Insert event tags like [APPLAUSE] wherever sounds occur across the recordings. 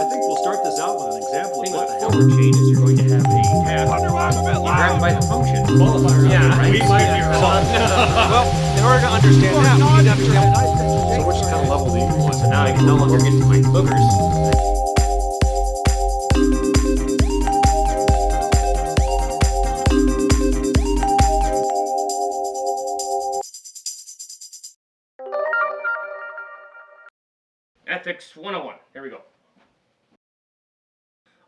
I think we'll start this out with an example of thing what with the the hell. forward chain is you're going to have a tab. You grab it by the function. Qualifier. Yeah, right? we might be wrong. [LAUGHS] well, in order to understand that, we need to understand. So which kind of level do you want? So now I can no longer get to my boogers. Ethics 101. Here we go.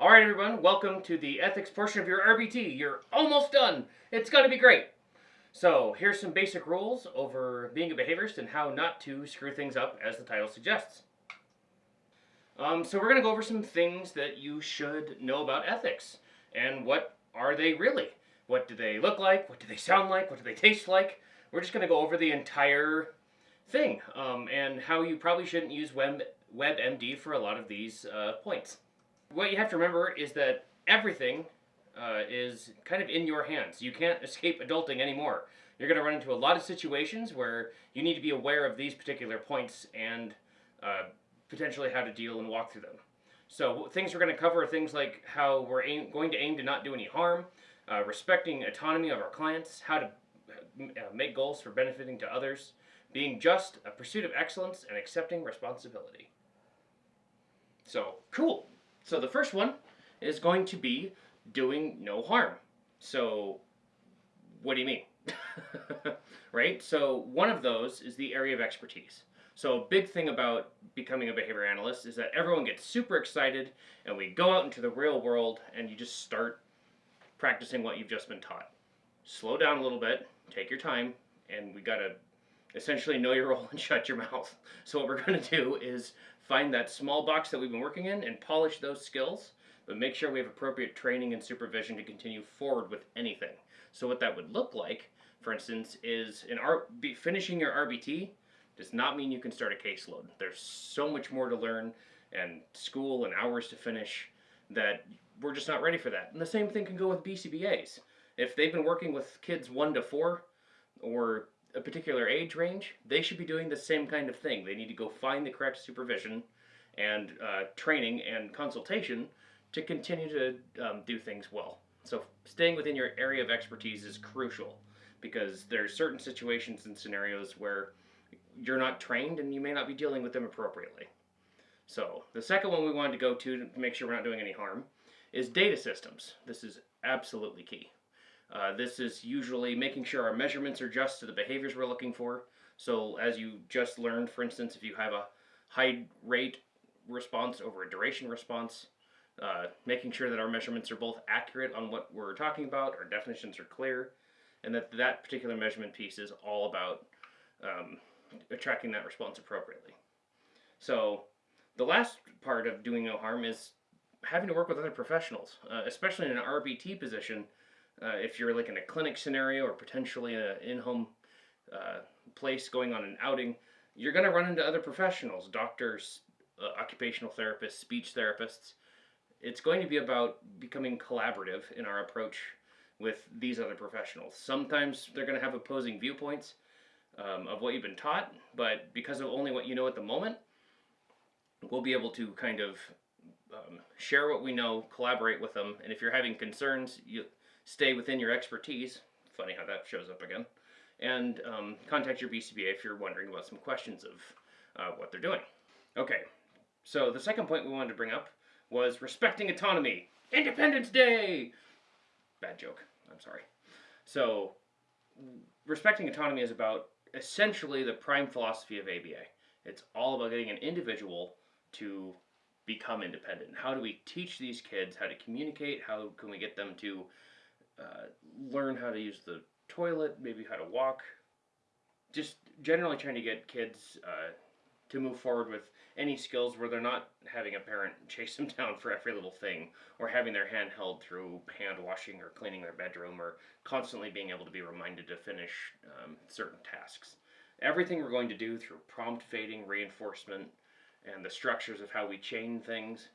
All right, everyone. Welcome to the ethics portion of your RBT. You're almost done. It's going to be great. So, here's some basic rules over being a behaviorist and how not to screw things up, as the title suggests. Um, so, we're going to go over some things that you should know about ethics and what are they really? What do they look like? What do they sound like? What do they taste like? We're just going to go over the entire thing um, and how you probably shouldn't use Web, WebMD for a lot of these uh, points. What you have to remember is that everything uh, is kind of in your hands. You can't [LAUGHS] escape adulting anymore. You're going to run into a lot of situations where you need to be aware of these particular points and uh, potentially how to deal and walk through them. So things we're going to cover are things like how we're aim, going to aim to not do any harm, uh, respecting autonomy of our clients, how to uh, make goals for benefiting to others, being just, a pursuit of excellence, and accepting responsibility. So, cool. So the first one is going to be doing no harm. So, what do you mean? [LAUGHS] right? So, one of those is the area of expertise. So, a big thing about becoming a behavior analyst is that everyone gets super excited and we go out into the real world and you just start practicing what you've just been taught. Slow down a little bit, take your time, and we got to essentially know your role [LAUGHS] and shut your mouth. So, what we're going to do is find that small box that we've been working in and polish those skills, but make sure we have appropriate training and supervision to continue forward with anything. So, what that would look like, for instance, is in R- finishing your RBT does not mean you can start a caseload. There's so much more to learn and school and hours to finish that we're just not ready for that. And the same thing can go with BCBAs. If they've been working with kids one to four or a particular age range, they should be doing the same kind of thing. They need to go find the correct supervision and uh, training and consultation to continue to um, do things well. So staying within your area of expertise is crucial because there are certain situations and scenarios where you're not trained and you may not be dealing with them appropriately. So the second one we wanted to go to to make sure we're not doing any harm is data systems. This is absolutely key. Uh, this is usually making sure our measurements are just to the behaviors we're looking for. So as you just learned, for instance, if you have a high rate response over a duration response, uh, making sure that our measurements are both accurate on what we're talking about, our definitions are clear, and that that particular measurement piece is all about um, tracking that response appropriately. So the last part of doing no harm is having to work with other professionals, uh, especially in an RBT position. Uh, if you're like in a clinic scenario or potentially an in-home uh, place going on an outing, you're going to run into other professionals, doctors, uh, occupational therapists, speech therapists. It's going to be about becoming collaborative in our approach with these other professionals. Sometimes they're going to have opposing viewpoints um, of what you've been taught, but because of only what you know at the moment, we'll be able to kind of um, share what we know, collaborate with them, and if you're having concerns, you stay within your expertise. Funny how that shows up again. And um, contact your BCBA if you're wondering about some questions of uh, what they're doing. Okay, so the second point we wanted to bring up was respecting autonomy. Independence Day! Bad joke, I'm sorry. So, respecting autonomy is about essentially the prime philosophy of ABA. It's all about getting an individual to become independent. How do we teach these kids how to communicate? How can we get them to uh, learn how to use the toilet, maybe how to walk? Just generally trying to get kids uh, to move forward with any skills where they're not having a parent [LAUGHS] chase them down for every little thing or having their hand held through hand washing or cleaning their bedroom or constantly being able to be reminded to finish um, certain tasks. Everything we're going to do through prompt fading, reinforcement, and the structures of how we chain things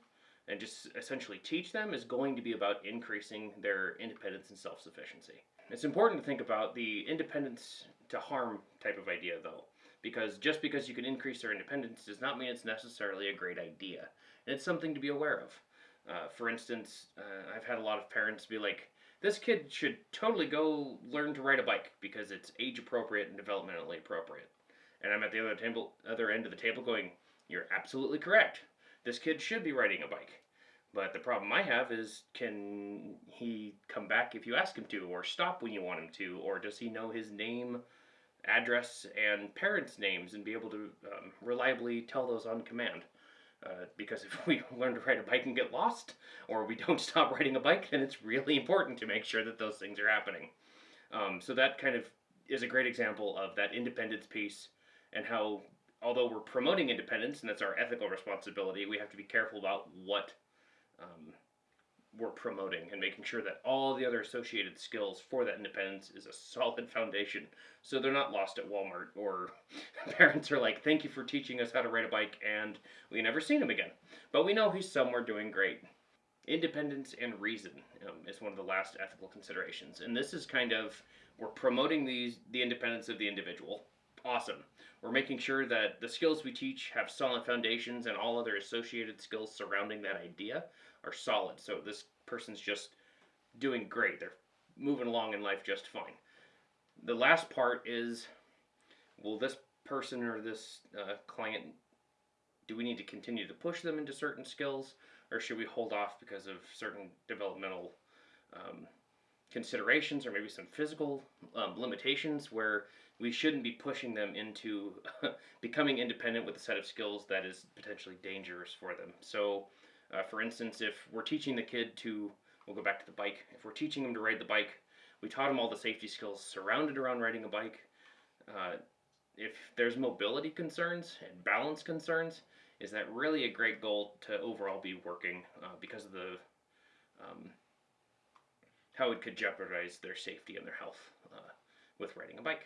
and just essentially teach them is going to be about increasing their independence and self-sufficiency. It's important to think about the independence to harm type of idea though, because just because you can increase their independence does not mean it's necessarily a great idea. And it's something to be aware of. Uh, for instance, uh, I've had a lot of parents be like, this kid should totally go learn to ride a bike because it's age appropriate and developmentally appropriate. And I'm at the other table, other end of the table going, you're absolutely correct. This kid should be riding a bike. But the problem I have is can he come back if you ask him to, or stop when you want him to, or does he know his name, address, and parents' names and be able to um, reliably tell those on command? Uh, because if [LAUGHS] we learn to ride a bike and get lost, or we don't [LAUGHS] stop riding a bike, then it's really important to make sure that those things are happening. Um, so that kind of is a great example of that independence piece and how, although we're promoting independence and that's our ethical responsibility, we have to be careful about what um, we're promoting and making sure that all the other associated skills for that independence is a solid foundation so they're not lost at Walmart or [LAUGHS] parents are like, thank you for teaching us how to ride a bike and we never seen him again. But we know he's somewhere doing great. Independence and reason um, is one of the last ethical considerations. And this is kind of, we're promoting these the independence of the individual. Awesome. We're making sure that the skills we teach have solid foundations and all other associated skills surrounding that idea are solid. So this person's just doing great. They're moving along in life just fine. The last part is will this person or this uh, client, do we need to continue to push them into certain skills or should we hold off because of certain developmental um, considerations or maybe some physical um, limitations where we shouldn't be pushing them into [LAUGHS] becoming independent with a set of skills that is potentially dangerous for them. So, uh, for instance, if we're teaching the kid to, we'll go back to the bike, if we're teaching them to ride the bike, we taught them all the safety skills surrounded around riding a bike. Uh, if there's mobility concerns and balance concerns, is that really a great goal to overall be working uh, because of the um, how it could jeopardize their safety and their health uh, with riding a bike.